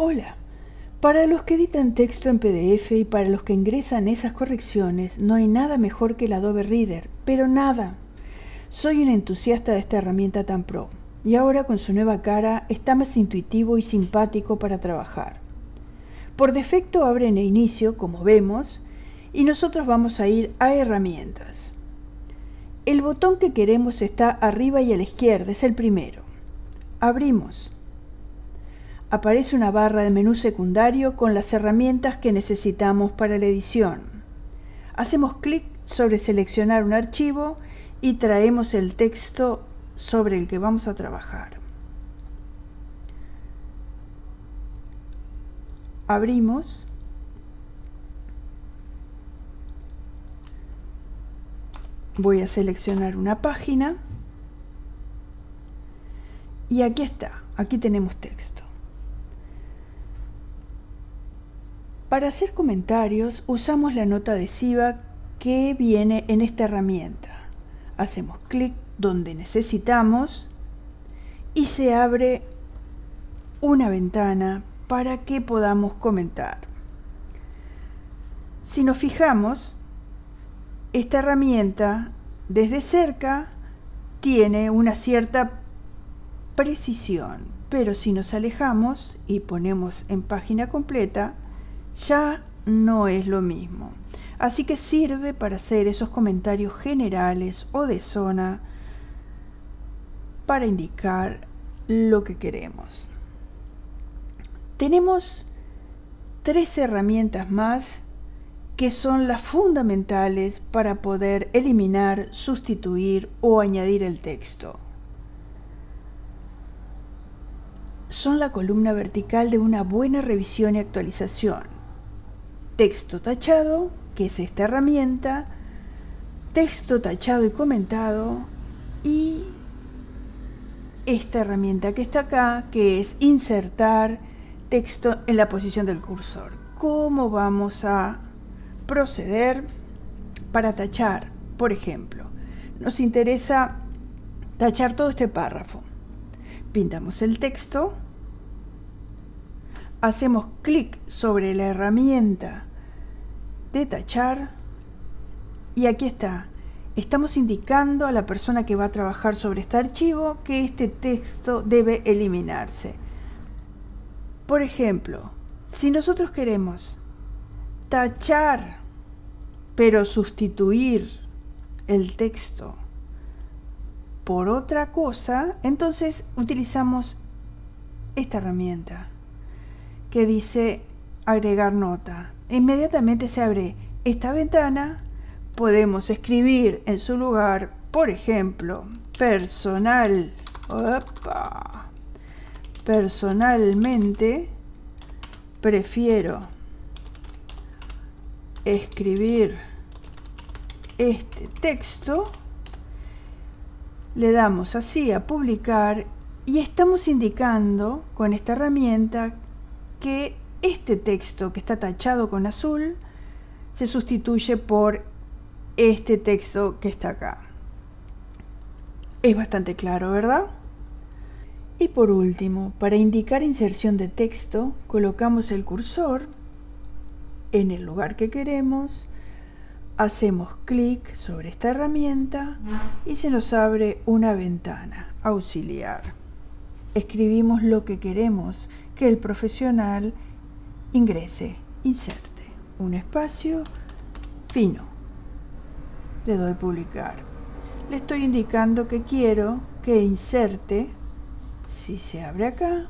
Hola. Para los que editan texto en PDF y para los que ingresan esas correcciones, no hay nada mejor que el Adobe Reader, pero nada. Soy un entusiasta de esta herramienta tan pro, y ahora con su nueva cara está más intuitivo y simpático para trabajar. Por defecto abre en el inicio, como vemos, y nosotros vamos a ir a herramientas. El botón que queremos está arriba y a la izquierda, es el primero. Abrimos aparece una barra de menú secundario con las herramientas que necesitamos para la edición. Hacemos clic sobre seleccionar un archivo y traemos el texto sobre el que vamos a trabajar. Abrimos. Voy a seleccionar una página. Y aquí está, aquí tenemos texto. Para hacer comentarios usamos la nota adhesiva que viene en esta herramienta. Hacemos clic donde necesitamos y se abre una ventana para que podamos comentar. Si nos fijamos, esta herramienta desde cerca tiene una cierta precisión, pero si nos alejamos y ponemos en página completa, ya no es lo mismo. Así que sirve para hacer esos comentarios generales o de zona para indicar lo que queremos. Tenemos tres herramientas más que son las fundamentales para poder eliminar, sustituir o añadir el texto. Son la columna vertical de una buena revisión y actualización texto tachado, que es esta herramienta, texto tachado y comentado y esta herramienta que está acá, que es insertar texto en la posición del cursor. ¿Cómo vamos a proceder para tachar? Por ejemplo, nos interesa tachar todo este párrafo. Pintamos el texto, hacemos clic sobre la herramienta de tachar y aquí está. Estamos indicando a la persona que va a trabajar sobre este archivo que este texto debe eliminarse. Por ejemplo, si nosotros queremos tachar pero sustituir el texto por otra cosa, entonces utilizamos esta herramienta que dice agregar nota inmediatamente se abre esta ventana, podemos escribir en su lugar, por ejemplo, personal, personalmente prefiero escribir este texto, le damos así a publicar y estamos indicando con esta herramienta que este texto que está tachado con azul se sustituye por este texto que está acá. Es bastante claro, ¿verdad? Y por último, para indicar inserción de texto, colocamos el cursor en el lugar que queremos, hacemos clic sobre esta herramienta y se nos abre una ventana auxiliar. Escribimos lo que queremos que el profesional ingrese, inserte, un espacio fino. Le doy publicar. Le estoy indicando que quiero que inserte, si se abre acá,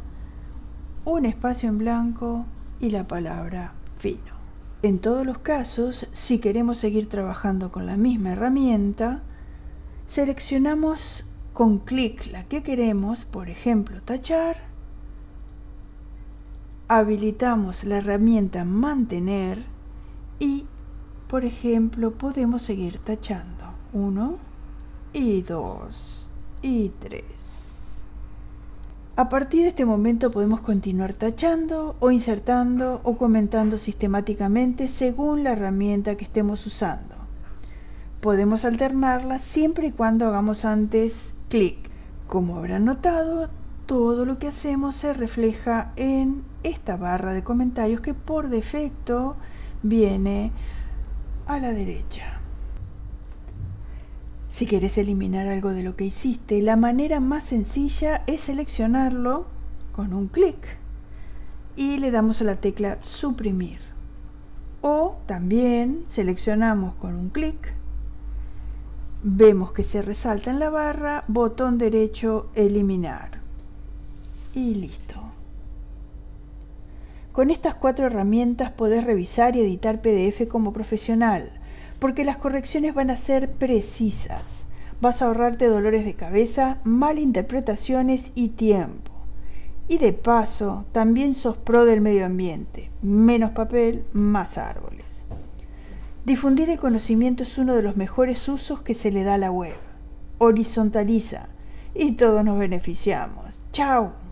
un espacio en blanco y la palabra fino. En todos los casos, si queremos seguir trabajando con la misma herramienta, seleccionamos con clic la que queremos, por ejemplo, tachar, habilitamos la herramienta mantener y por ejemplo podemos seguir tachando. 1 y 2 y 3 a partir de este momento podemos continuar tachando o insertando o comentando sistemáticamente según la herramienta que estemos usando. Podemos alternarla siempre y cuando hagamos antes clic como habrán notado todo lo que hacemos se refleja en esta barra de comentarios que por defecto viene a la derecha. Si quieres eliminar algo de lo que hiciste, la manera más sencilla es seleccionarlo con un clic y le damos a la tecla suprimir. O también seleccionamos con un clic, vemos que se resalta en la barra, botón derecho eliminar y listo. Con estas cuatro herramientas podés revisar y editar PDF como profesional porque las correcciones van a ser precisas. Vas a ahorrarte dolores de cabeza, malinterpretaciones y tiempo. Y de paso, también sos pro del medio ambiente. Menos papel, más árboles. Difundir el conocimiento es uno de los mejores usos que se le da a la web. Horizontaliza y todos nos beneficiamos. ¡Chao!